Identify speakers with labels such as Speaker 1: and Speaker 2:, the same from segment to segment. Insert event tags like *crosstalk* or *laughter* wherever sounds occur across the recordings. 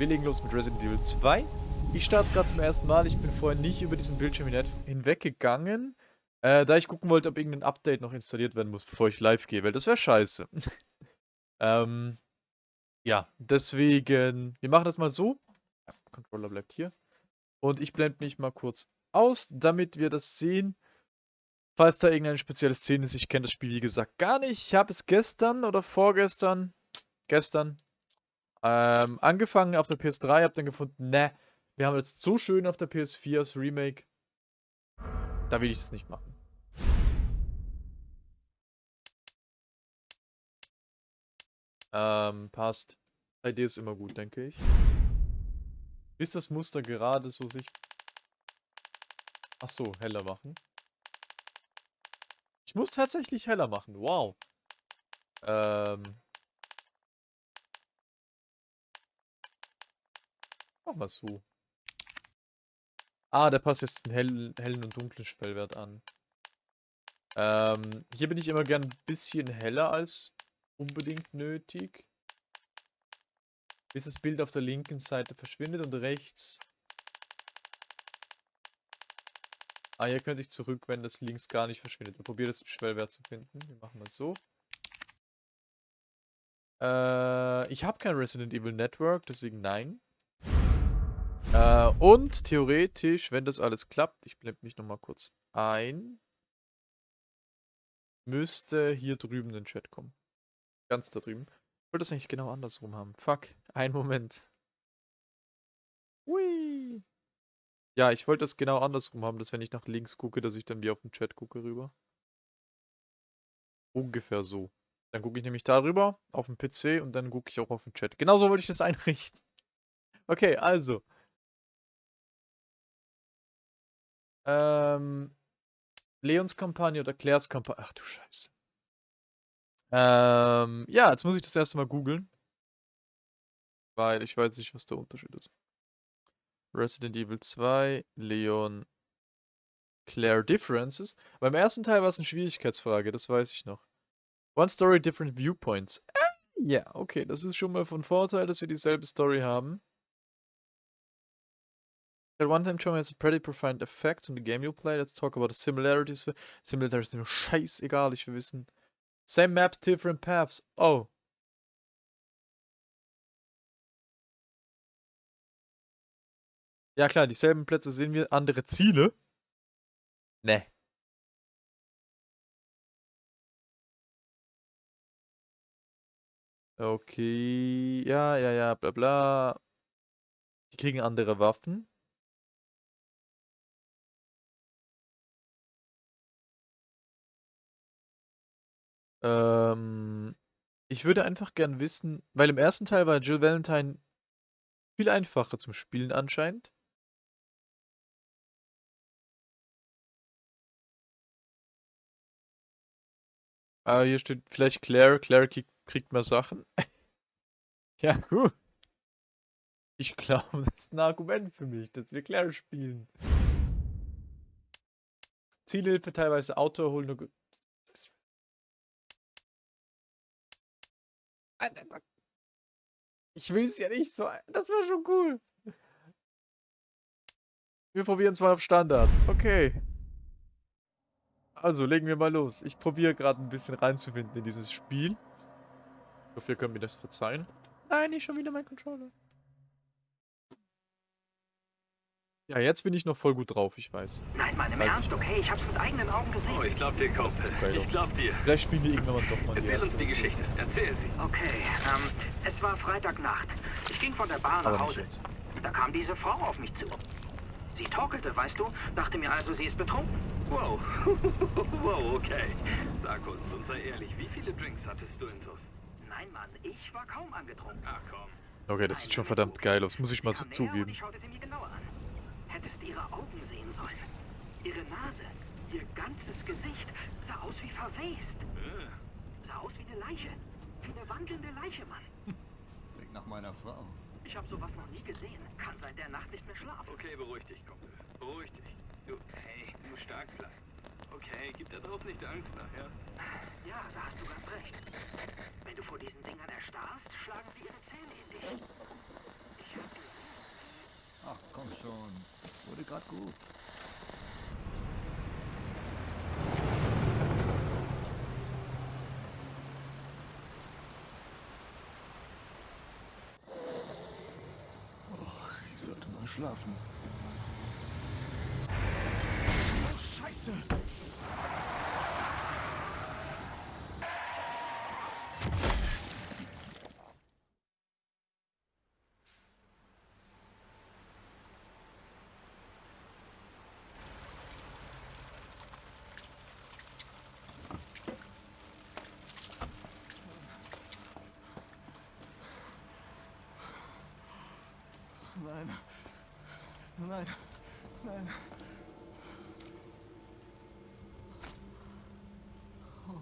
Speaker 1: Wir legen los mit Resident Evil 2. Ich starte es gerade zum ersten Mal. Ich bin vorher nicht über diesen Bildschirm hinweggegangen, äh, da ich gucken wollte, ob irgendein Update noch installiert werden muss, bevor ich live gehe, weil das wäre scheiße. *laughs* ähm, ja, deswegen, wir machen das mal so. Controller bleibt hier. Und ich blende mich mal kurz aus, damit wir das sehen. Falls da irgendeine spezielle Szene ist, ich kenne das Spiel wie gesagt gar nicht. Ich habe es gestern oder vorgestern, gestern, ähm, angefangen auf der PS3, habe dann gefunden, ne, wir haben jetzt so schön auf der PS4 das Remake, da will ich es nicht machen. Ähm, passt. 3D ist immer gut, denke ich. Bis das Muster gerade so sich... Ach so, heller machen. Ich muss tatsächlich heller machen, wow. Ähm... Mal so. Ah, der passt jetzt den hellen, hellen und dunklen Schwellwert an. Ähm, hier bin ich immer gern ein bisschen heller als unbedingt nötig. Bis das Bild auf der linken Seite verschwindet und rechts... Ah, hier könnte ich zurück, wenn das links gar nicht verschwindet. Ich probiere das Schwellwert zu finden. Wir machen mal so. Äh, ich habe kein Resident Evil Network, deswegen nein. Äh, und theoretisch, wenn das alles klappt, ich blende mich nochmal kurz ein, müsste hier drüben ein Chat kommen. Ganz da drüben. Ich wollte das eigentlich genau andersrum haben. Fuck, ein Moment. Hui. Ja, ich wollte das genau andersrum haben, dass wenn ich nach links gucke, dass ich dann wie auf den Chat gucke rüber. Ungefähr so. Dann gucke ich nämlich darüber auf den PC und dann gucke ich auch auf den Chat. Genauso wollte ich das *laughs* einrichten. Okay, also. Ähm, Leons Kampagne oder Claires Kampagne. Ach du Scheiße. Ähm, ja, jetzt muss ich das erste Mal googeln. Weil ich weiß nicht, was der Unterschied ist. Resident Evil 2, Leon, Claire Differences. Beim ersten Teil war es eine Schwierigkeitsfrage, das weiß ich noch. One Story, Different Viewpoints. Äh, ja, okay, das ist schon mal von Vorteil, dass wir dieselbe Story haben. That one time show has a pretty profound effect on the game you play. Let's talk about the similarities. Similarities sind mir scheißegal, ich will wissen. Same maps, different paths. Oh. Ja klar, dieselben Plätze sehen wir, andere Ziele. Ne. Okay, ja, ja, ja, bla bla. Die kriegen andere Waffen. Ähm, ich würde einfach gern wissen, weil im ersten Teil war Jill Valentine viel einfacher zum Spielen anscheinend. Ah, hier steht vielleicht Claire. Claire kriegt mehr Sachen. *laughs* ja, gut. Ich glaube, *laughs* das ist ein Argument für mich, dass wir Claire spielen. Zielhilfe teilweise Auto holen. Ich will es ja nicht so. Das wäre schon cool. Wir probieren es mal auf Standard. Okay. Also, legen wir mal los. Ich probiere gerade ein bisschen reinzufinden in dieses Spiel. Ich hoffe, ihr könnt mir das verzeihen. Nein, nicht schon wieder mein Controller. Ja, jetzt bin ich noch voll gut drauf, ich weiß.
Speaker 2: Nein, Mann, im Ernst, okay? Ich hab's mit eigenen Augen gesehen.
Speaker 3: Oh, ich glaub dir, Kumpel. Ich glaub dir.
Speaker 1: Vielleicht spielen wir irgendwann doch mal
Speaker 3: die Erzähl uns die Geschichte. Erzähl sie.
Speaker 2: Okay, ähm, es war Freitagnacht. Ich ging von der Bar nach Hause. Da kam diese Frau auf mich zu. Sie torkelte, weißt du, dachte mir also, sie ist betrunken.
Speaker 3: Wow. *laughs* wow, okay. Sag uns und sei ehrlich, wie viele Drinks hattest du in Tuss?
Speaker 2: Nein, Mann, ich war kaum angetrunken.
Speaker 3: Ach komm.
Speaker 1: Okay, das sieht schon verdammt geil aus, muss ich mal so zugeben.
Speaker 2: Ich schaute sie mir genauer an hättest ihre Augen sehen sollen. Ihre Nase, ihr ganzes Gesicht sah aus wie verwest. Äh. Sah aus wie eine Leiche. Wie eine wandelnde Leiche, Mann.
Speaker 3: Klingt nach meiner Frau.
Speaker 2: Ich habe sowas noch nie gesehen. Kann seit der Nacht nicht mehr schlafen.
Speaker 3: Okay, beruhig dich, Kumpel. Beruhig dich. Du, hey, du musst stark bleiben. Okay, gib da drauf nicht Angst nach, ja?
Speaker 2: Ja, da hast du ganz recht. Wenn du vor diesen Dingern erstarrst, schlagen sie ihre Zähne in dich. Ich hab
Speaker 4: Komm schon. Wurde gerade gut. Oh, ich sollte mal schlafen. Oh, Scheiße! Nein. Nein. Nein. Oh.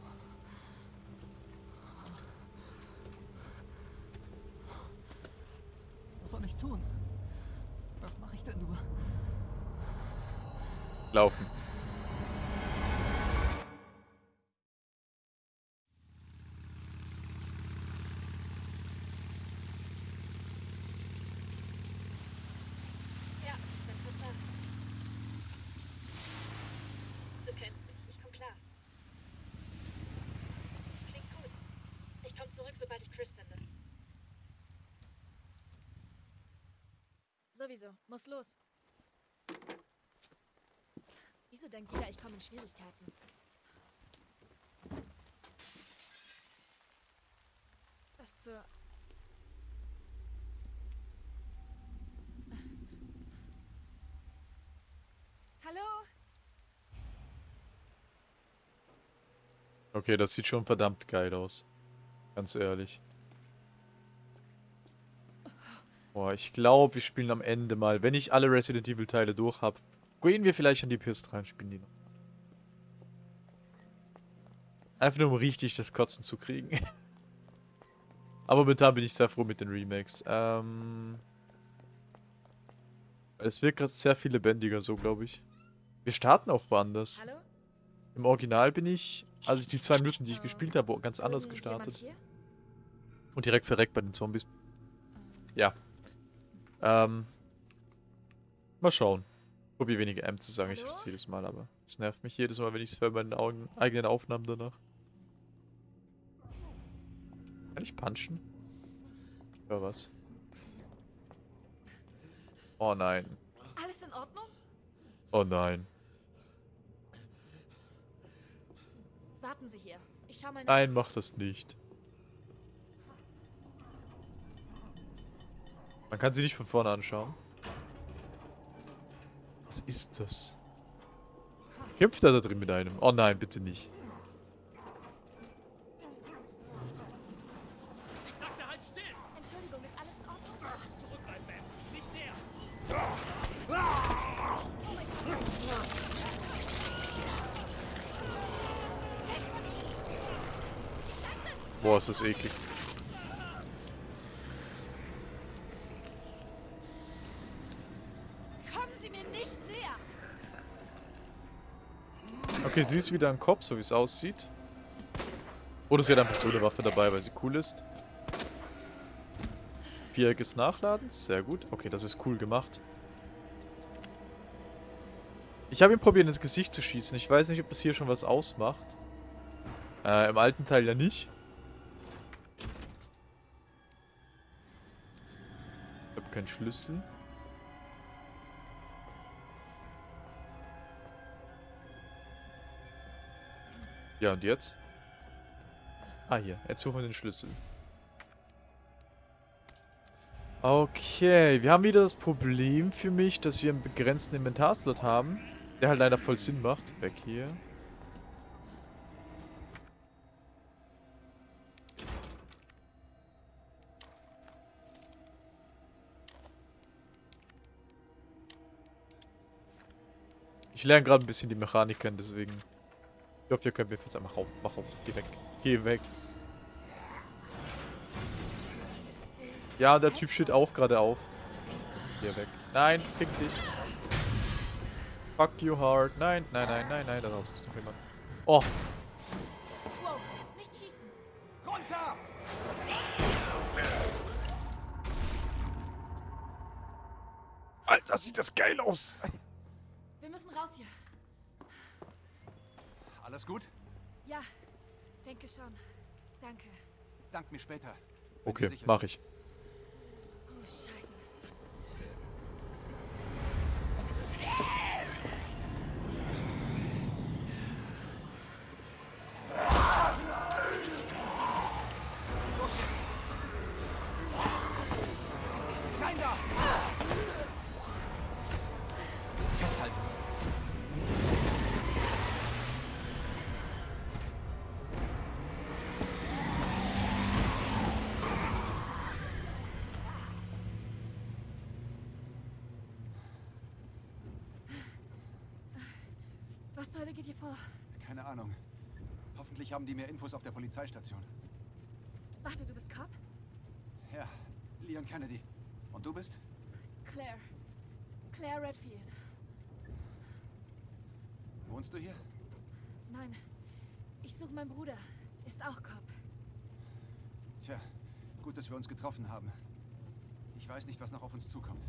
Speaker 4: Was soll ich tun? Was mache ich denn nur?
Speaker 1: Laufen.
Speaker 5: Ja, dann pass nach. Du kennst mich, ich komm klar. Klingt gut. Ich komm zurück, sobald ich Chris finde. Sowieso, muss los. Wieso denkt jeder, ich komme in Schwierigkeiten? Was zur... Hallo?
Speaker 1: Okay, das sieht schon verdammt geil aus. Ganz ehrlich. Boah, ich glaube, wir spielen am Ende mal, wenn ich alle Resident Evil Teile durch habe, gehen wir vielleicht an die PS3 und spielen die noch. Einfach nur um richtig das Kotzen zu kriegen. *laughs* Aber momentan bin ich sehr froh mit den Remakes. Ähm, es wird gerade sehr viel lebendiger so, glaube ich. Wir starten auch woanders.
Speaker 5: Hallo?
Speaker 1: Im Original bin ich, als ich die zwei Minuten, die ich
Speaker 5: Äh,
Speaker 1: gespielt habe, ganz anders
Speaker 5: Irgendjemand
Speaker 1: gestartet.
Speaker 5: hier?
Speaker 1: Und direkt verreckt bei den Zombies. Ja. Ähm. Mal schauen. Probier weniger M zu sagen, ich verstehe jedes Mal, aber es nervt mich jedes Mal, wenn ich es höre bei meinen Augen, eigenen Aufnahmen danach. Kann ich punchen? Ja, was? Oh nein.
Speaker 5: Alles in Ordnung?
Speaker 1: Oh nein.
Speaker 5: Warten Sie hier. Ich schau mal nach.
Speaker 1: Nein, mach das nicht. Man kann sie nicht von vorne anschauen. Was ist das? Kämpft er da drin mit einem? Oh nein, bitte nicht. Boah, ist das eklig.
Speaker 5: Kommen Sie mir nicht näher!
Speaker 1: Okay, sie ist wieder ein Kopf, so wie es aussieht. Oder sie hat eine Waffe dabei, weil sie cool ist. Viereckiges Nachladen, sehr gut. Okay, das ist cool gemacht. Ich habe ihn probiert ins Gesicht zu schießen. Ich weiß nicht, ob das hier schon was ausmacht. Äh, im alten Teil ja nicht. Ich habe keinen Schlüssel. Ja, und jetzt? Ah, hier. Jetzt suchen wir den Schlüssel. Okay, wir haben wieder das Problem für mich, dass wir einen begrenzten Inventarslot haben. Der halt leider voll Sinn macht. Weg hier. Ich lerne gerade ein bisschen die Mechanik kennen, deswegen. Ich hoffe, ihr könnt mir jetzt einfach auf. Mach auf. Geh weg. Geh weg. Ja, der Typ steht auch gerade auf. Geh weg. Nein, fick dich. Fuck you hard. Nein, nein, nein, nein, nein, da draußen ist noch jemand. Oh! Alter, sieht das geil aus.
Speaker 5: Wir müssen raus hier.
Speaker 4: Alles gut?
Speaker 5: Ja, denke schon. Danke.
Speaker 4: Dank mir später.
Speaker 1: Okay,
Speaker 4: sicher
Speaker 1: mach
Speaker 4: sind.
Speaker 1: ich.
Speaker 5: Oh, scheiße. Hölle geht hier vor?
Speaker 4: Keine Ahnung. Hoffentlich haben die mehr Infos auf der Polizeistation.
Speaker 5: Warte, du bist Cop?
Speaker 4: Ja, Leon Kennedy. Und du bist?
Speaker 5: Claire. Claire Redfield.
Speaker 4: Wohnst du hier?
Speaker 5: Nein. Ich suche meinen Bruder. Ist auch Cop.
Speaker 4: Tja, gut, dass wir uns getroffen haben. Ich weiß nicht, was noch auf uns zukommt.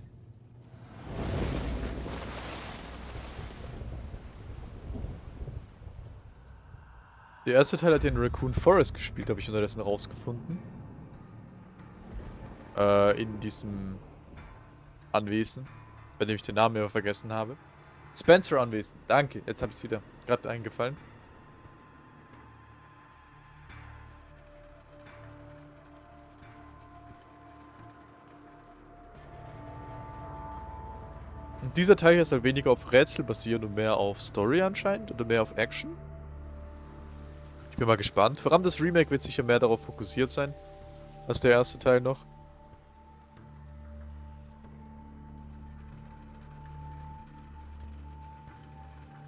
Speaker 1: Der erste Teil hat den Raccoon Forest gespielt, habe ich unterdessen rausgefunden. Äh, in diesem Anwesen. Bei dem ich den Namen immer vergessen habe. Spencer Anwesen. Danke, jetzt habe ich es wieder gerade eingefallen. Und dieser Teil hier ist halt weniger auf Rätsel basiert und mehr auf Story anscheinend oder mehr auf Action. Bin mal gespannt. Vor allem das Remake wird sicher mehr darauf fokussiert sein, als der erste Teil noch.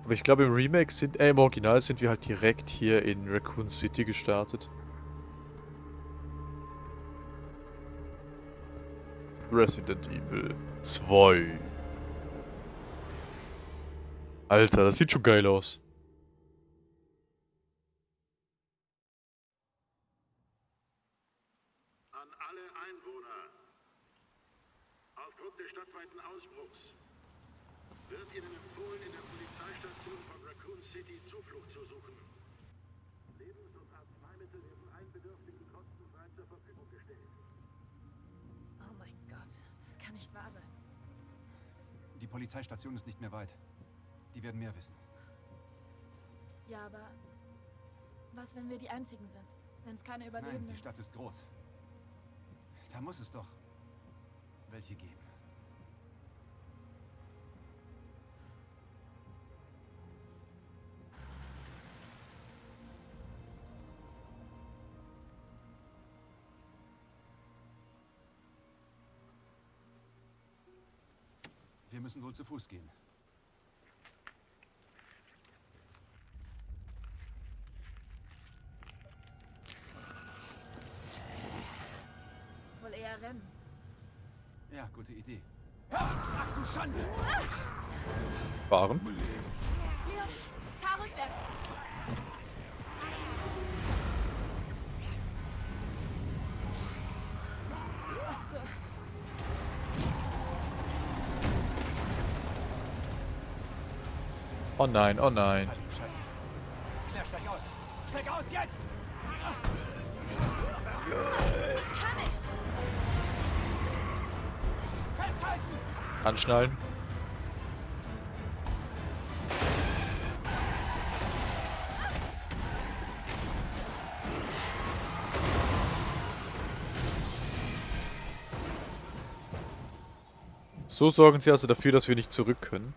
Speaker 1: Aber ich glaube im Remake sind, äh, im Original sind wir halt direkt hier in Raccoon City gestartet. Resident Evil 2. Alter, das sieht schon geil aus.
Speaker 4: Die Polizeistation ist nicht mehr weit. Die werden mehr wissen.
Speaker 5: Ja, aber... Was, wenn wir die Einzigen sind? Wenn es keine
Speaker 4: Nein,
Speaker 5: Überlebenden...
Speaker 4: die Stadt ist groß. Da muss es doch welche geben. Müssen wohl zu Fuß gehen.
Speaker 5: Wohl eher rennen.
Speaker 4: Ja, gute Idee. Ach du Schande!
Speaker 1: Fahren. Oh nein, oh nein.
Speaker 4: Claire, steig aus! Steig aus, jetzt!
Speaker 5: Ich kann nicht.
Speaker 4: Festhalten!
Speaker 1: Anschnallen. So sorgen sie also dafür, dass wir nicht zurück können.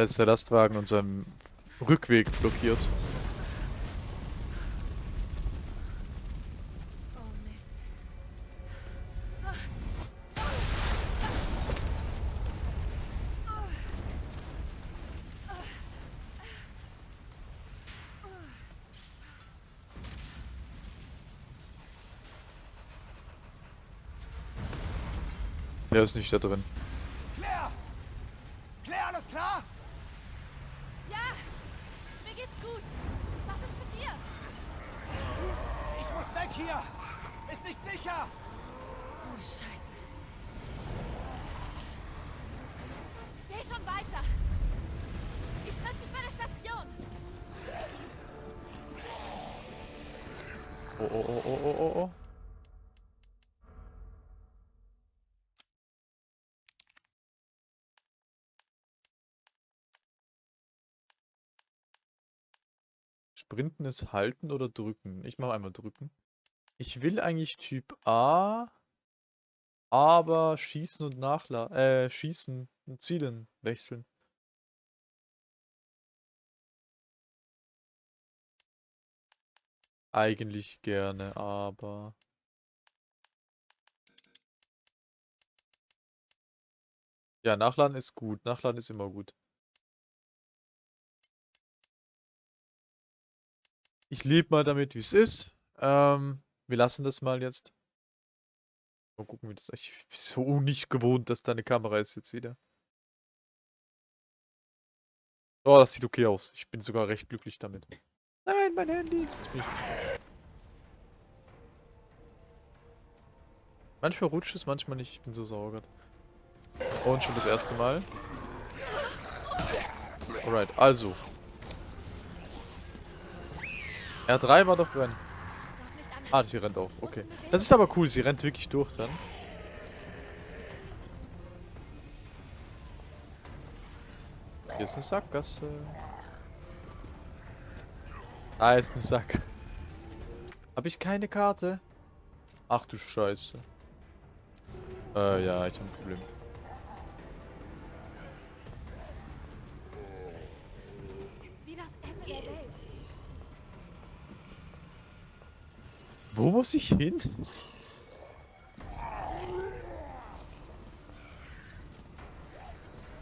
Speaker 1: Als der Lastwagen unseren Rückweg blockiert. Der ist nicht da drin.
Speaker 4: Claire! Claire, alles klar?
Speaker 5: Ja, mir geht's gut. Was ist mit dir?
Speaker 4: Ich muss weg hier! Ist nicht sicher!
Speaker 5: Oh, Scheiße. Geh schon weiter. Ich treffe dich bei der Station.
Speaker 1: Oh, oh, oh, oh, oh, oh, oh. Sprinten ist halten oder drücken? Ich mache einmal drücken. Ich will eigentlich Typ A, aber schießen und nachladen, äh, schießen und zielen wechseln. Eigentlich gerne, aber... Ja, nachladen ist gut. Nachladen ist immer gut. Ich lebe mal damit, wie es ist. Ähm, wir lassen das mal jetzt. Mal gucken, wie das. Ich bin so nicht gewohnt, dass da eine Kamera ist jetzt wieder. Oh, das sieht okay aus. Ich bin sogar recht glücklich damit. Nein, mein Handy. Jetzt bin ich... Manchmal rutscht es, manchmal nicht. Ich bin so sauer. Und schon das erste Mal. Alright, also. R3 war doch drin. Ah, sie rennt auch. Okay. Das ist aber cool. Sie rennt wirklich durch dann. Hier ist eine Sackgasse. Da ist ein Sack. Habe ich keine Karte? Ach du Scheiße. Äh, ja, ich habe ein Problem.
Speaker 5: Ist wie das Ende der Welt.
Speaker 1: Wo muss ich hin?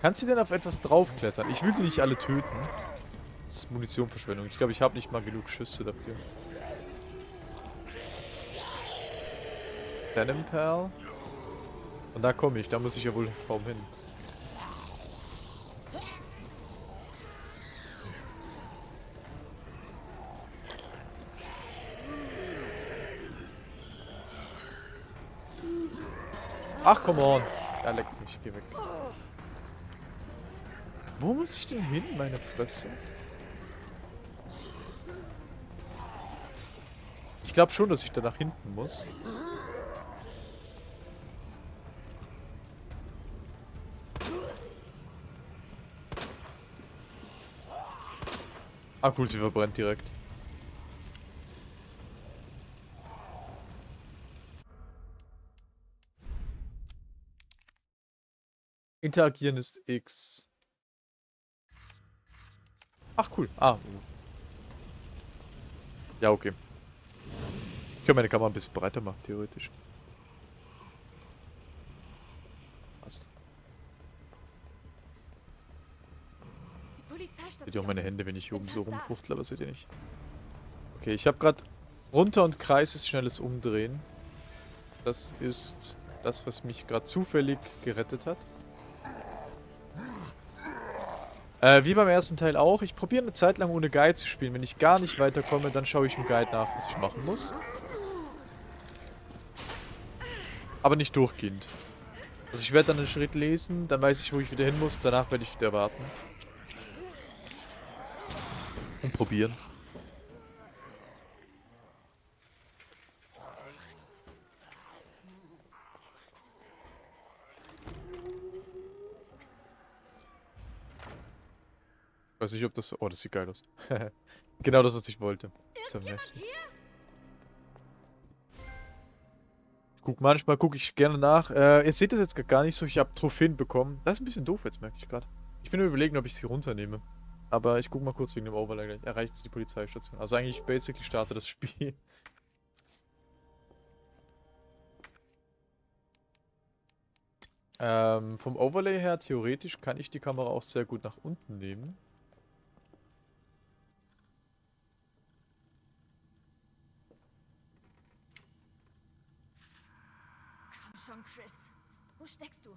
Speaker 1: Kannst du denn auf etwas draufklettern? Ich will die nicht alle töten. Das ist Munitionverschwendung. Ich glaube, ich habe nicht mal genug Schüsse dafür. Denim Pearl. Und da komme ich. Da muss ich ja wohl kaum hin. Ach, come on. Ja, leck mich. Geh weg. Wo muss ich denn hin, meine Fresse? Ich glaube schon, dass ich da nach hinten muss. Ah cool, sie verbrennt direkt. Interagieren ist X. Ach cool. Ah. Ja, okay. Ich kann meine Kamera ein bisschen breiter machen, theoretisch. Passt. Seht ihr auch meine Hände, wenn ich hier oben so rumfuchtle, aber seht ihr nicht. Okay, ich habe gerade runter und Kreis ist schnelles Umdrehen. Das ist das, was mich gerade zufällig gerettet hat. Äh, wie beim ersten Teil auch. Ich probiere eine Zeit lang ohne Guide zu spielen. Wenn ich gar nicht weiterkomme, dann schaue ich im Guide nach, was ich machen muss. Aber nicht durchgehend. Also ich werde dann einen Schritt lesen, dann weiß ich, wo ich wieder hin muss, danach werde ich wieder warten. Und probieren. Weiß nicht, ob das... Oh, das sieht geil aus. *laughs* genau das, was ich wollte.
Speaker 5: Hier?
Speaker 1: Guck, manchmal gucke ich gerne nach. Äh, ihr seht das jetzt gar nicht so, ich habe Trophäen bekommen. Das ist ein bisschen doof jetzt, merke ich gerade. Ich bin überlegen, ob ich sie runternehme. Aber ich guck mal kurz wegen dem Overlay gleich. Erreicht es die Polizeistation. Also eigentlich basically starte das Spiel. *laughs* Ähm, vom Overlay her, theoretisch kann ich die Kamera auch sehr gut nach unten nehmen.
Speaker 5: Schon, Chris. Wo steckst du?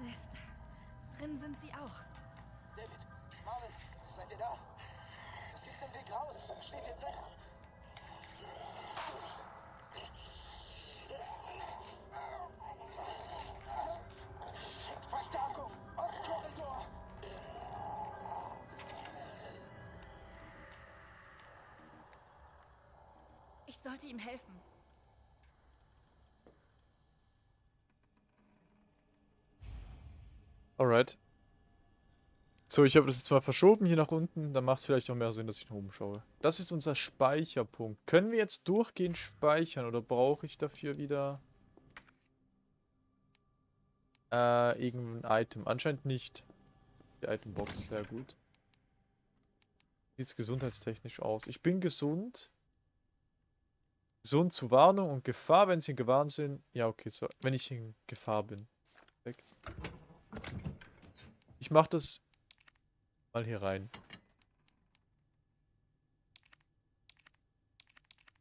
Speaker 5: Mist. Drin sind sie auch.
Speaker 6: David, Marvin, seid ihr da? Es gibt einen Weg
Speaker 5: Ich sollte ihm helfen.
Speaker 1: Alright. So, ich habe das jetzt mal verschoben hier nach unten. Dann macht es vielleicht auch mehr Sinn, dass ich nach oben schaue. Das ist unser Speicherpunkt. Können wir jetzt durchgehend speichern oder brauche ich dafür wieder äh, irgendein Item? Anscheinend nicht. Die Itembox, sehr gut. Sieht's gesundheitstechnisch aus. Ich bin gesund. Gesund zu Warnung und Gefahr, wenn sie in Gefahr sind. Ja, okay, so. Wenn ich in Gefahr bin. Weg. Ich mach das mal hier rein.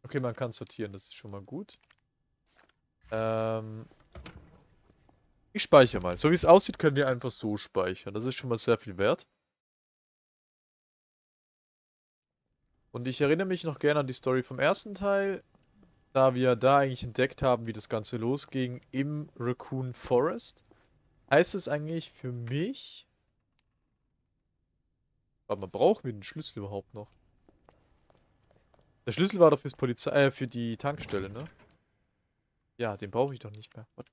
Speaker 1: Okay, man kann sortieren, das ist schon mal gut. Ähm ich speichere mal. So wie es aussieht, können wir einfach so speichern. Das ist schon mal sehr viel wert. Und ich erinnere mich noch gerne an die Story vom ersten Teil, da wir da eigentlich entdeckt haben, wie das Ganze losging im Raccoon Forest. Heißt es eigentlich für mich... Aber man braucht mir den Schlüssel überhaupt noch. Der Schlüssel war doch fürs Polizei, äh, für die Tankstelle, ne? Ja, den brauche ich doch nicht mehr. What?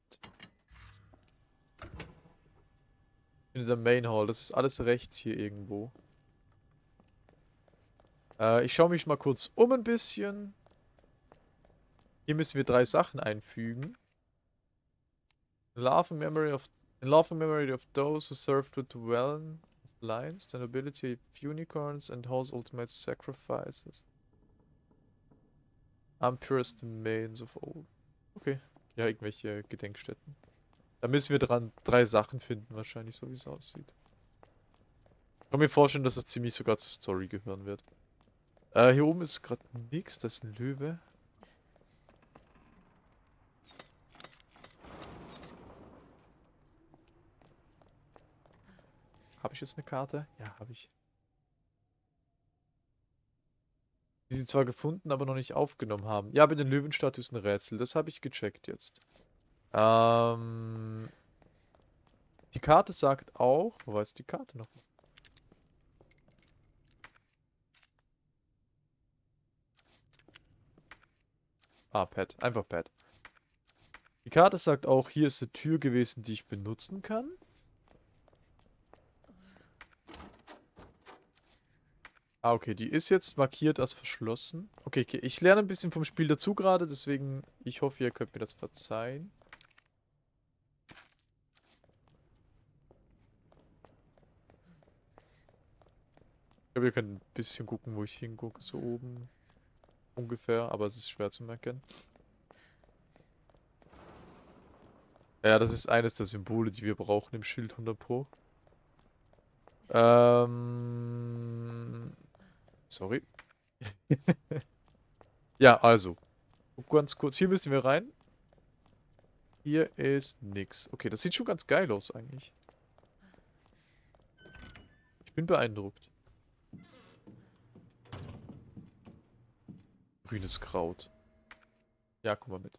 Speaker 1: In der Main Hall, das ist alles rechts hier irgendwo. Äh, ich schaue mich mal kurz um ein bisschen. Hier müssen wir drei Sachen einfügen. Love memory of in love and memory of those who served with the realm of the nobility of unicorns and house ultimate sacrifices. Am purest remains of old. Okay. Ja, irgendwelche Gedenkstätten. Da müssen wir dran drei Sachen finden, wahrscheinlich, so wie es aussieht. Ich kann mir vorstellen, dass es ziemlich sogar zur Story gehören wird. Äh, hier oben ist gerade nichts, das ist ein Löwe. Ich jetzt eine Karte? Ja, habe ich. Die sie zwar gefunden, aber noch nicht aufgenommen haben. Ja, mit den Löwenstatue ist ein Rätsel. Das habe ich gecheckt jetzt. Ähm, die Karte sagt auch... Wo war jetzt die Karte noch? Ah, Pad. Einfach Pad. Die Karte sagt auch, hier ist eine Tür gewesen, die ich benutzen kann. Ah, okay, die ist jetzt markiert als verschlossen. Okay, okay, ich lerne ein bisschen vom Spiel dazu gerade, deswegen, ich hoffe, ihr könnt mir das verzeihen. Ich glaube, ihr könnt ein bisschen gucken, wo ich hingucke, so oben. Ungefähr, aber es ist schwer zu merken. Ja, das ist eines der Symbole, die wir brauchen im Schild 100 Pro. Ähm... Sorry. *laughs* ja, also. Ganz kurz, hier müssen wir rein. Hier ist nix. Okay, das sieht schon ganz geil aus eigentlich. Ich bin beeindruckt. Grünes Kraut. Ja, guck mal mit.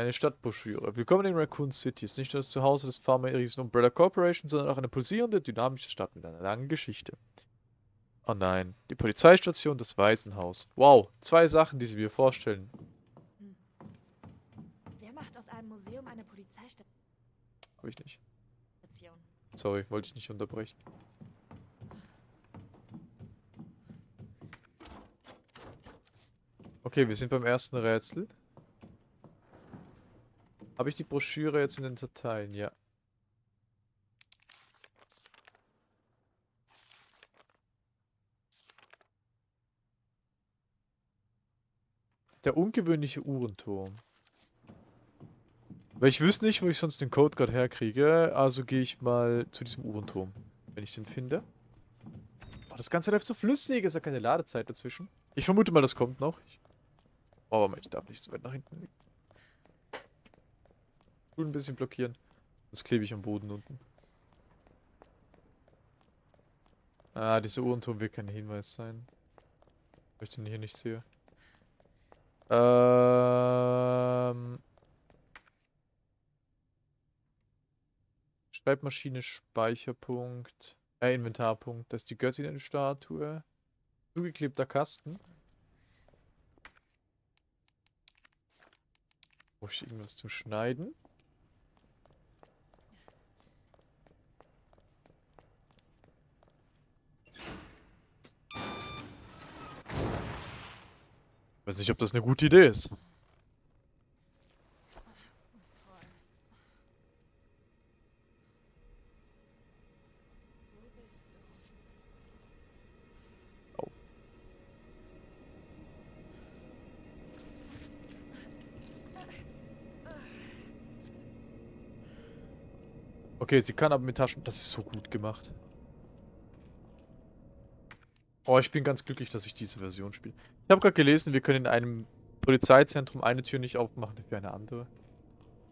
Speaker 1: Eine Stadtbroschüre. Willkommen in Raccoon City. Ist nicht nur das Zuhause des Pharma-riesen Umbrella Corporation, sondern auch eine pulsierende, dynamische Stadt mit einer langen Geschichte. Oh nein, die Polizeistation, das Waisenhaus. Wow, zwei Sachen, die sie mir vorstellen.
Speaker 5: Wer macht aus einem Museum eine Polizeistation?
Speaker 1: Hab ich nicht. Sorry, wollte ich nicht unterbrechen. Okay, wir sind beim ersten Rätsel. Habe ich die Broschüre jetzt in den Dateien? Ja. Der ungewöhnliche Uhrenturm. Weil ich wüsste nicht, wo ich sonst den Code gerade herkriege, also gehe ich mal zu diesem Uhrenturm, wenn ich den finde. Oh, das Ganze läuft so flüssig, ist ja keine Ladezeit dazwischen. Ich vermute mal, das kommt noch. Ich Oh, aber ich darf nicht so weit nach hinten liegen. Gut ein bisschen blockieren. Sonst klebe ich am Boden unten. Ah, dieser Uhrenturm wird kein Hinweis sein. Weil ich den hier nicht sehe. Ähm... Schreibmaschine, Speicherpunkt. Äh, Inventarpunkt. Das ist die Göttinnenstatue. Zugeklebter Kasten. Brauche ich irgendwas zum Schneiden? Weiß nicht, ob das eine gute Idee ist.
Speaker 5: Du?
Speaker 1: Okay, sie kann aber mit Taschen. Das ist so gut gemacht. Oh, ich bin ganz glücklich, dass ich diese Version spiele. Ich habe gerade gelesen, wir können in einem Polizeizentrum eine Tür nicht aufmachen, dafür eine andere.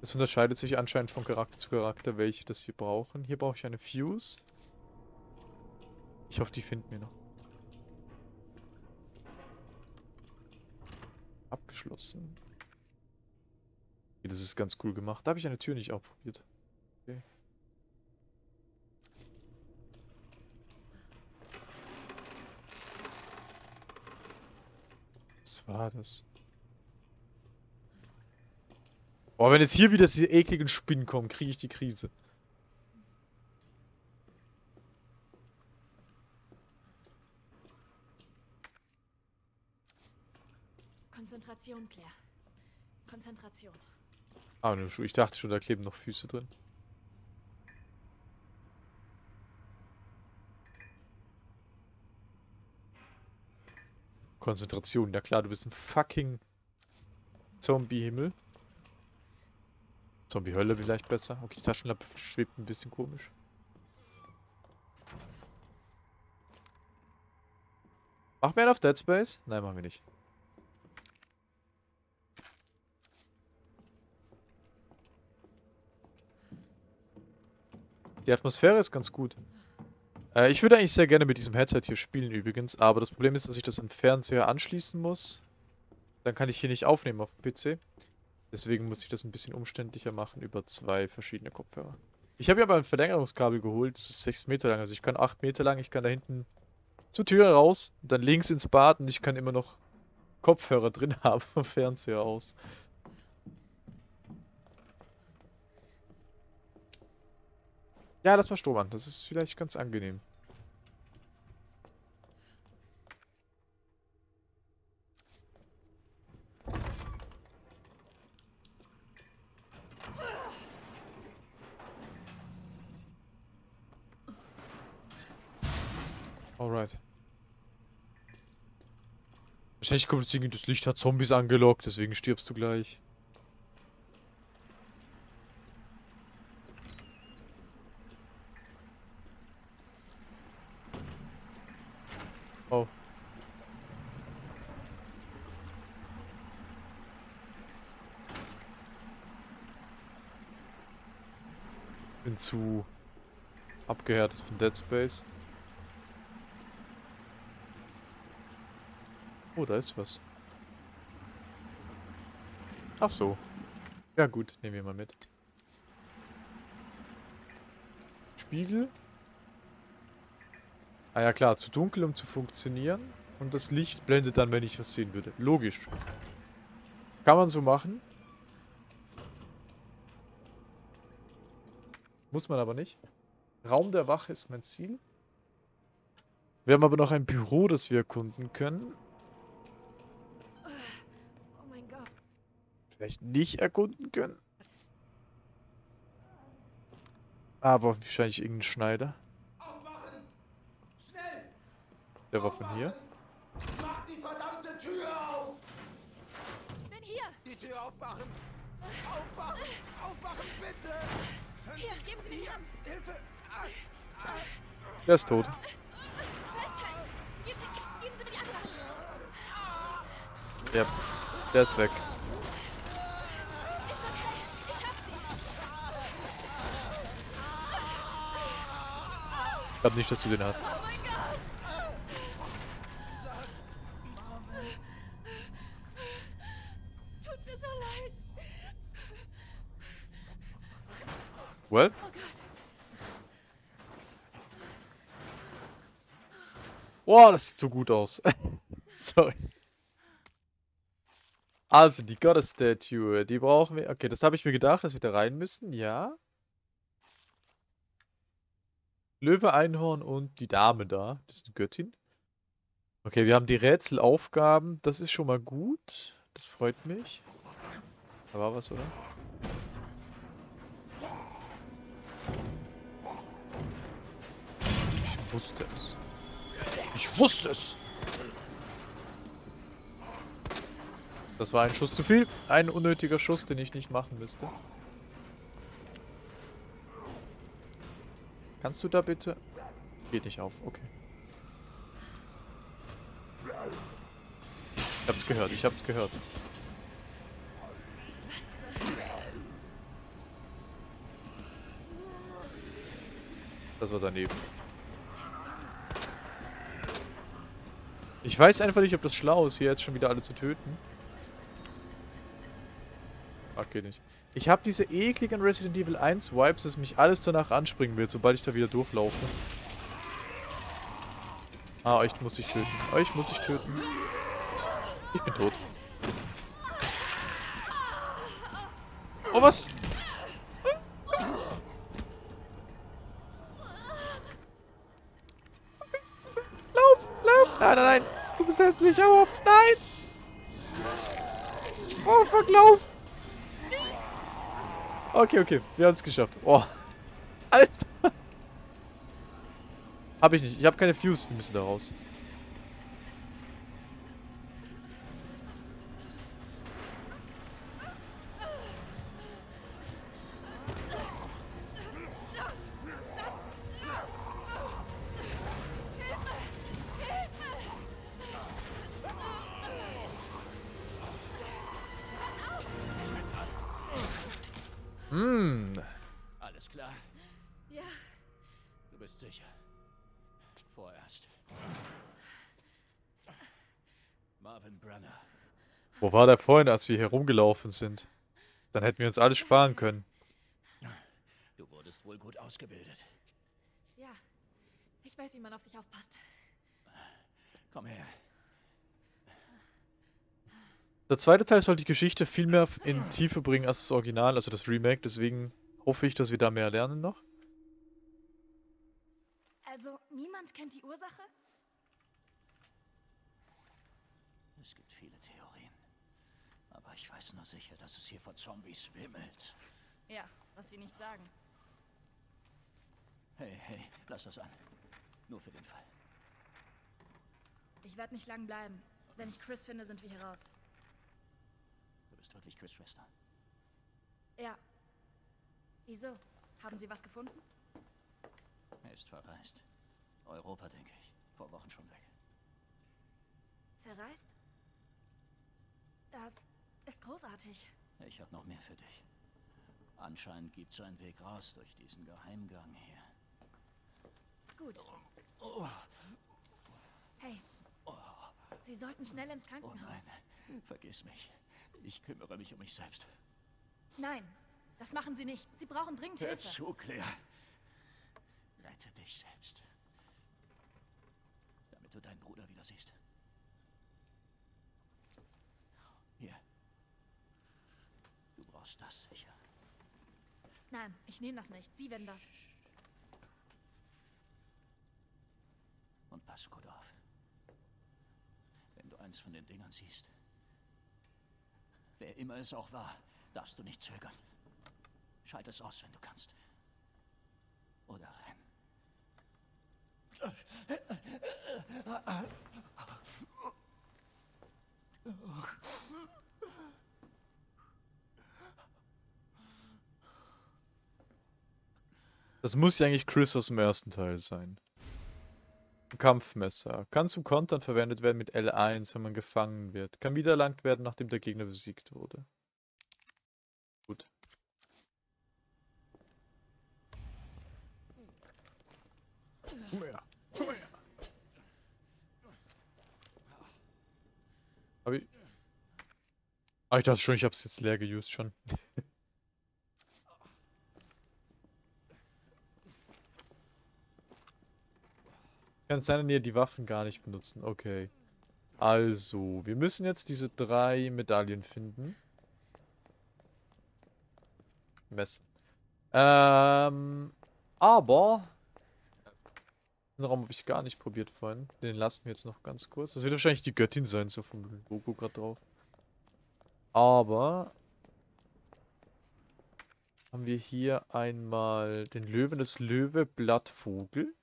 Speaker 1: Es unterscheidet sich anscheinend von Charakter zu Charakter, welche das wir brauchen. Hier brauche ich eine Fuse. Ich hoffe, die finden wir noch. Abgeschlossen. Okay, das ist ganz cool gemacht. Da habe ich eine Tür nicht ausprobiert. Okay. War das? Boah, wenn jetzt hier wieder diese ekligen Spinnen kommen, kriege ich die Krise.
Speaker 5: Konzentration, Claire. Konzentration.
Speaker 1: Ah. Ich dachte schon, da kleben noch Füße drin. Konzentration. Ja klar, du bist ein fucking Zombie-Himmel. Zombie-Hölle vielleicht besser. Okay, die Taschenlampe schwebt ein bisschen komisch. Machen wir einen auf Dead Space? Nein, machen wir nicht. Die Atmosphäre ist ganz gut. Äh, ich würde eigentlich sehr gerne mit diesem Headset hier spielen übrigens, aber das Problem ist, dass ich das am Fernseher anschließen muss. Dann kann ich hier nicht aufnehmen auf dem PC. Deswegen muss ich das ein bisschen umständlicher machen über zwei verschiedene Kopfhörer. Ich habe hier aber ein Verlängerungskabel geholt, das ist 6 Meter lang, also ich kann 8 Meter lang, ich kann da hinten zur Tür raus, dann links ins Bad und ich kann immer noch Kopfhörer drin *laughs* haben vom Fernseher aus. Ja, lass mal Strom an. Das ist vielleicht ganz angenehm. Alright. Wahrscheinlich kommt irgendwie das Licht hat Zombies angelockt, deswegen stirbst du gleich. Oh. Bin zu abgehärtet von Dead Space. Oh, da ist was. Ach so. Ja gut, nehmen wir mal mit. Spiegel. Ah ja klar, zu dunkel, um zu funktionieren. Und das Licht blendet dann, wenn ich was sehen würde. Logisch. Kann man so machen. Muss man aber nicht. Raum der Wache ist mein Ziel. Wir haben aber noch ein Büro, das wir erkunden können. Vielleicht nicht erkunden können. Aber wahrscheinlich irgendein Schneider.
Speaker 4: Aufwachen! Schnell!
Speaker 1: Der war von hier.
Speaker 4: Mach die verdammte Tür auf!
Speaker 5: Bin hier.
Speaker 4: Die Tür aufmachen! Aufwachen! Aufwachen, bitte! Hören
Speaker 5: Hier, geben Sie mir die Hand.
Speaker 4: Hilfe!
Speaker 1: Der ist tot.
Speaker 5: Festhalten. Geben Sie, geben Sie mir die andere Hand.
Speaker 1: Ja, der ist weg.
Speaker 5: Ist okay. Ich hab Sie.
Speaker 1: Ich glaube nicht, dass du den hast.
Speaker 5: Oh mein Gott. Tut mir so leid.
Speaker 1: Well,
Speaker 5: Oh.
Speaker 1: Boah, das sieht so gut aus. *laughs* Sorry. Also, die Goddess Statue, die brauchen wir. Okay, das habe ich mir gedacht, dass wir da rein müssen, ja. Löwe, Einhorn und die Dame da. Das ist eine Göttin. Okay, wir haben die Rätselaufgaben. Das ist schon mal gut. Das freut mich. Da war was, oder? Ich wusste es. Ich wusste es! Das war ein Schuss zu viel. Ein unnötiger Schuss, den ich nicht machen müsste. Kannst du da bitte... Geht nicht auf, okay. Ich hab's gehört, ich hab's gehört. Das war daneben. Ich weiß einfach nicht, ob das schlau ist, hier jetzt schon wieder alle zu töten. Ach, geht nicht. Ich habe diese ekligen Resident Evil 1 Vibes, dass mich alles danach anspringen wird, sobald ich da wieder durchlaufe. Ah, euch muss ich töten. Euch muss ich töten. Ich bin tot. Oh, was? Lauf, lauf! Nein, nein, nein! Du bist hässlich, hau ab! Nein! Oh, fuck, lauf! Okay, okay, wir haben es geschafft. Oh. Alter! Hab ich nicht, ich habe keine Fuse, wir müssen da raus.
Speaker 7: Vorerst. Marvin Brenner.
Speaker 1: Wo war der vorhin, als wir hier rumgelaufen sind? Dann hätten wir uns alles sparen können.
Speaker 7: Du wurdest wohl gut ausgebildet.
Speaker 5: ja. Ich weiß, wie man auf sich aufpasst.
Speaker 7: Komm her.
Speaker 1: Der zweite Teil soll die Geschichte viel mehr in Tiefe bringen als das Original, also das Remake. Deswegen hoffe ich, dass wir da mehr lernen noch.
Speaker 5: Niemand kennt die Ursache?
Speaker 7: Es gibt viele Theorien. Aber ich weiß nur sicher, dass es hier vor Zombies wimmelt.
Speaker 5: Ja, was sie nicht sagen.
Speaker 7: Hey, hey, lass das an. Nur für den Fall.
Speaker 5: Ich werde nicht lang bleiben. Wenn ich Chris finde, sind wir hier raus.
Speaker 7: Du bist wirklich Chris' Schwester.
Speaker 5: Ja. Wieso? Haben Sie was gefunden?
Speaker 7: Er ist verreist. Europa, denke ich. Vor Wochen schon weg.
Speaker 5: Verreist? Das ist großartig.
Speaker 7: Ich habe noch mehr für dich. Anscheinend gibt es einen Weg raus durch diesen Geheimgang hier.
Speaker 5: Gut. Hey. Sie sollten schnell ins
Speaker 7: Oh
Speaker 5: Krankenhaus.
Speaker 7: nein, vergiss mich. Ich kümmere mich um mich selbst.
Speaker 5: Nein, das machen Sie nicht. Sie brauchen dringend
Speaker 7: Hör
Speaker 5: Hilfe.
Speaker 7: zu, Claire. Rette dich selbst. Damit du deinen Bruder wieder siehst. Hier. Du brauchst das sicher.
Speaker 5: Nein, ich nehme das nicht. Sie werden das.
Speaker 7: Und pass gut auf. Wenn du eins von den Dingern siehst, wer immer es auch war, darfst du nicht zögern. Schalt es aus, wenn du kannst. Oder.
Speaker 1: Das muss ja eigentlich Chris aus dem ersten Teil sein. Ein Kampfmesser. Kann zum Kontern verwendet werden mit L1, wenn man gefangen wird. Kann wiedererlangt werden, nachdem der Gegner besiegt wurde. Gut. Komm her. Komm her. Hab ich... Ah, ich dachte schon, ich hab's jetzt leer geused schon. *laughs* Kann sein, dass ihr die Waffen gar nicht benutzen. Okay. Also, wir müssen jetzt diese drei Medaillen finden. Mess. Ähm, aber den Raum habe ich gar nicht probiert vorhin. Den lassen wir jetzt noch ganz kurz. Das wird wahrscheinlich die Göttin sein, so vom Logo gerade drauf. Aber haben wir hier einmal den Löwen des Löwe Blattvogel.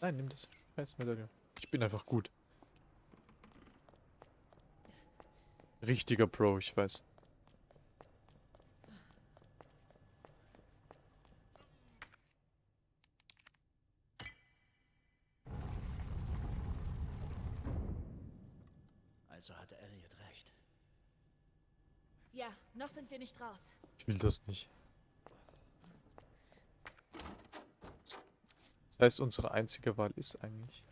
Speaker 1: Nein, nimm das scheiß Medaille. Ich bin einfach gut. Richtiger Pro, ich weiß.
Speaker 7: Also hatte Elliot recht.
Speaker 5: Ja, noch sind wir nicht raus.
Speaker 1: Ich will das nicht. Das heißt, unsere einzige Wahl ist eigentlich.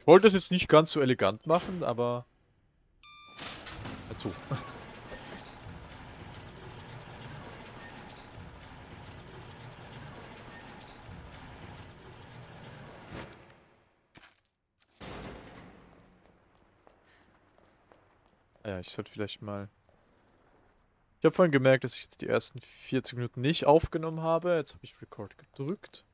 Speaker 1: Ich wollte das jetzt nicht ganz so elegant machen, aber... Dazu. Ja, ich sollte vielleicht mal... Ich habe vorhin gemerkt, dass ich jetzt die ersten 40 Minuten nicht aufgenommen habe. Jetzt habe ich Record gedrückt.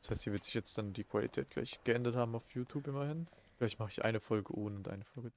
Speaker 1: Das heißt, hier wird sich jetzt dann die Qualität gleich geändert haben auf YouTube immerhin. Vielleicht mache ich eine Folge ohne und eine Folge